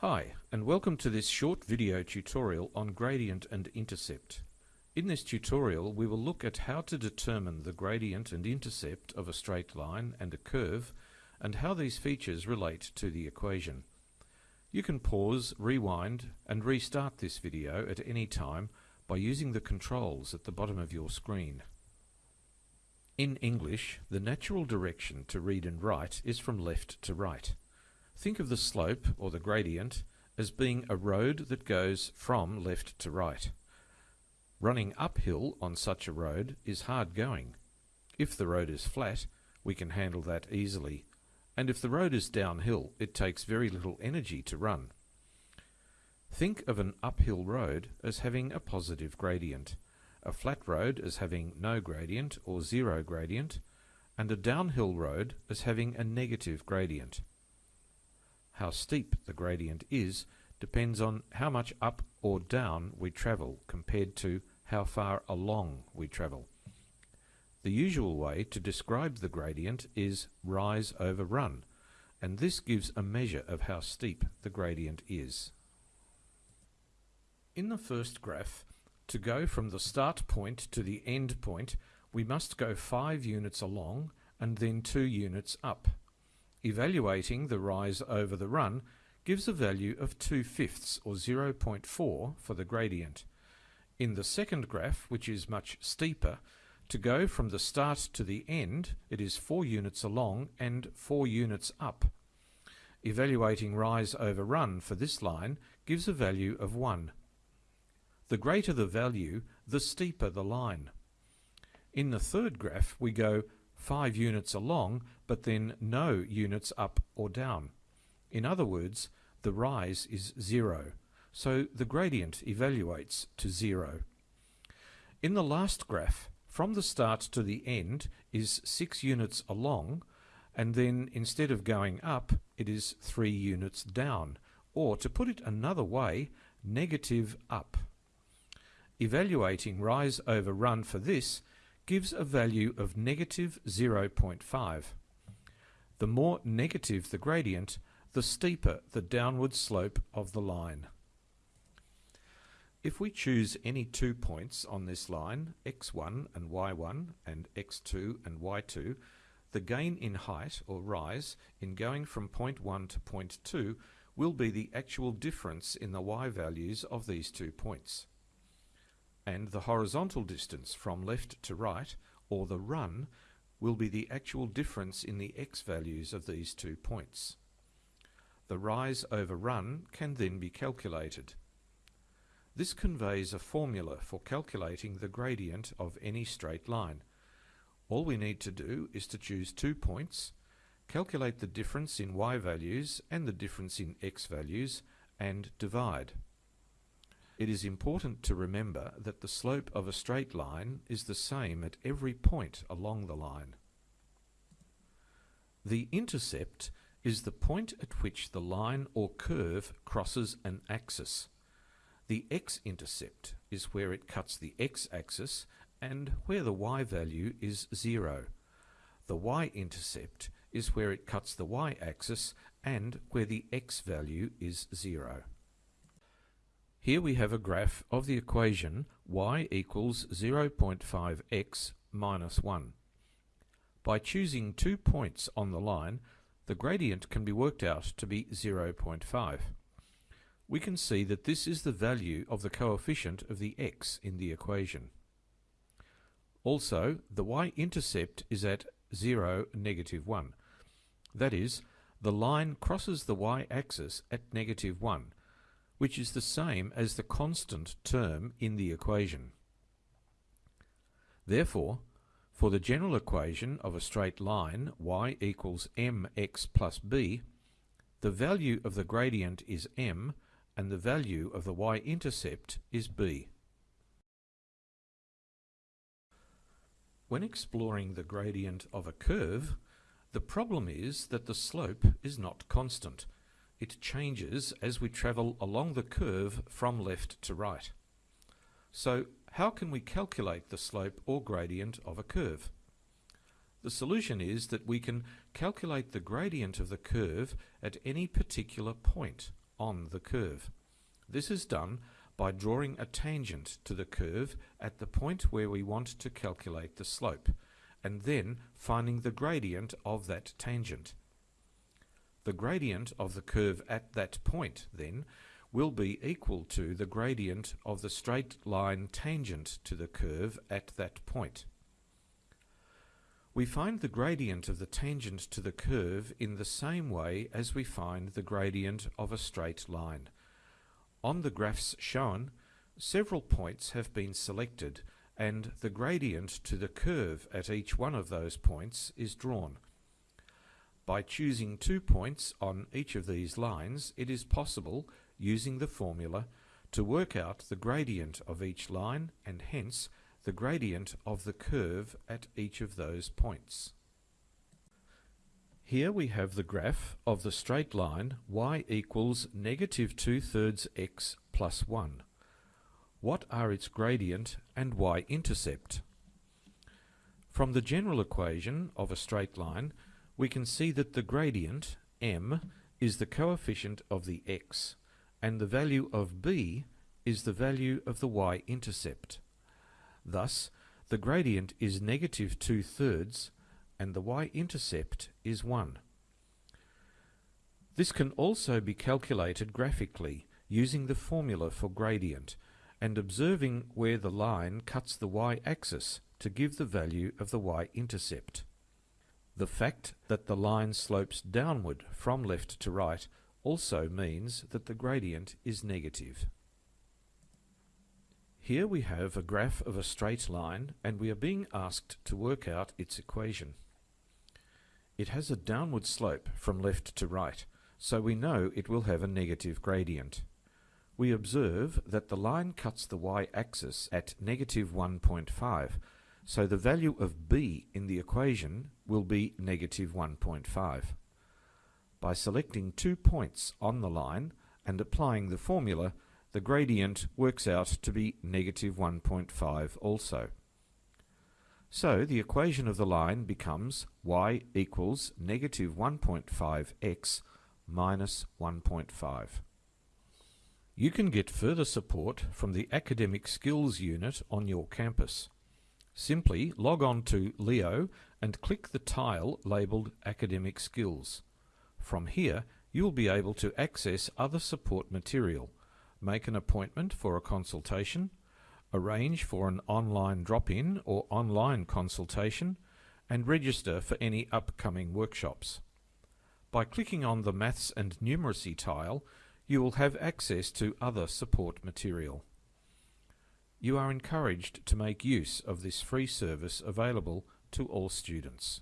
Hi, and welcome to this short video tutorial on gradient and intercept. In this tutorial we will look at how to determine the gradient and intercept of a straight line and a curve and how these features relate to the equation. You can pause, rewind and restart this video at any time by using the controls at the bottom of your screen. In English, the natural direction to read and write is from left to right. Think of the slope, or the gradient, as being a road that goes from left to right. Running uphill on such a road is hard going. If the road is flat, we can handle that easily, and if the road is downhill, it takes very little energy to run. Think of an uphill road as having a positive gradient, a flat road as having no gradient or zero gradient, and a downhill road as having a negative gradient. How steep the gradient is depends on how much up or down we travel compared to how far along we travel. The usual way to describe the gradient is rise over run, and this gives a measure of how steep the gradient is. In the first graph, to go from the start point to the end point, we must go 5 units along and then 2 units up. Evaluating the rise over the run gives a value of 2 fifths or 0.4 for the gradient. In the second graph, which is much steeper, to go from the start to the end, it is 4 units along and 4 units up. Evaluating rise over run for this line gives a value of 1. The greater the value, the steeper the line. In the third graph, we go 5 units along, but then no units up or down. In other words, the rise is 0, so the gradient evaluates to 0. In the last graph, from the start to the end is 6 units along, and then instead of going up, it is 3 units down, or to put it another way, negative up. Evaluating rise over run for this gives a value of negative 0.5. The more negative the gradient, the steeper the downward slope of the line. If we choose any two points on this line, x1 and y1 and x2 and y2, the gain in height or rise in going from point 1 to point 2 will be the actual difference in the y values of these two points and the horizontal distance from left to right, or the run, will be the actual difference in the x values of these two points. The rise over run can then be calculated. This conveys a formula for calculating the gradient of any straight line. All we need to do is to choose two points, calculate the difference in y values and the difference in x values, and divide. It is important to remember that the slope of a straight line is the same at every point along the line. The intercept is the point at which the line or curve crosses an axis. The x-intercept is where it cuts the x-axis and where the y value is zero. The y-intercept is where it cuts the y-axis and where the x value is zero. Here we have a graph of the equation y equals 0.5x minus 1. By choosing two points on the line, the gradient can be worked out to be 0.5. We can see that this is the value of the coefficient of the x in the equation. Also, the y-intercept is at 0, negative 1. That is, the line crosses the y-axis at negative 1, which is the same as the constant term in the equation. Therefore, for the general equation of a straight line y equals mx plus b, the value of the gradient is m and the value of the y-intercept is b. When exploring the gradient of a curve, the problem is that the slope is not constant, it changes as we travel along the curve from left to right. So how can we calculate the slope or gradient of a curve? The solution is that we can calculate the gradient of the curve at any particular point on the curve. This is done by drawing a tangent to the curve at the point where we want to calculate the slope, and then finding the gradient of that tangent. The gradient of the curve at that point, then, will be equal to the gradient of the straight line tangent to the curve at that point. We find the gradient of the tangent to the curve in the same way as we find the gradient of a straight line. On the graphs shown, several points have been selected and the gradient to the curve at each one of those points is drawn. By choosing two points on each of these lines, it is possible, using the formula, to work out the gradient of each line and hence the gradient of the curve at each of those points. Here we have the graph of the straight line y equals negative 2 thirds x plus 1. What are its gradient and y-intercept? From the general equation of a straight line, we can see that the gradient, m, is the coefficient of the x, and the value of b is the value of the y-intercept. Thus, the gradient is negative 2 thirds, and the y-intercept is 1. This can also be calculated graphically using the formula for gradient and observing where the line cuts the y-axis to give the value of the y-intercept. The fact that the line slopes downward from left to right also means that the gradient is negative. Here we have a graph of a straight line and we are being asked to work out its equation. It has a downward slope from left to right, so we know it will have a negative gradient. We observe that the line cuts the y-axis at negative 1.5, so the value of b in the equation will be negative 1.5. By selecting two points on the line and applying the formula, the gradient works out to be negative 1.5 also. So the equation of the line becomes y equals negative 1.5x minus 1.5. You can get further support from the Academic Skills Unit on your campus. Simply log on to Leo and click the tile labelled Academic Skills. From here, you will be able to access other support material, make an appointment for a consultation, arrange for an online drop-in or online consultation, and register for any upcoming workshops. By clicking on the Maths and Numeracy tile, you will have access to other support material. You are encouraged to make use of this free service available to all students.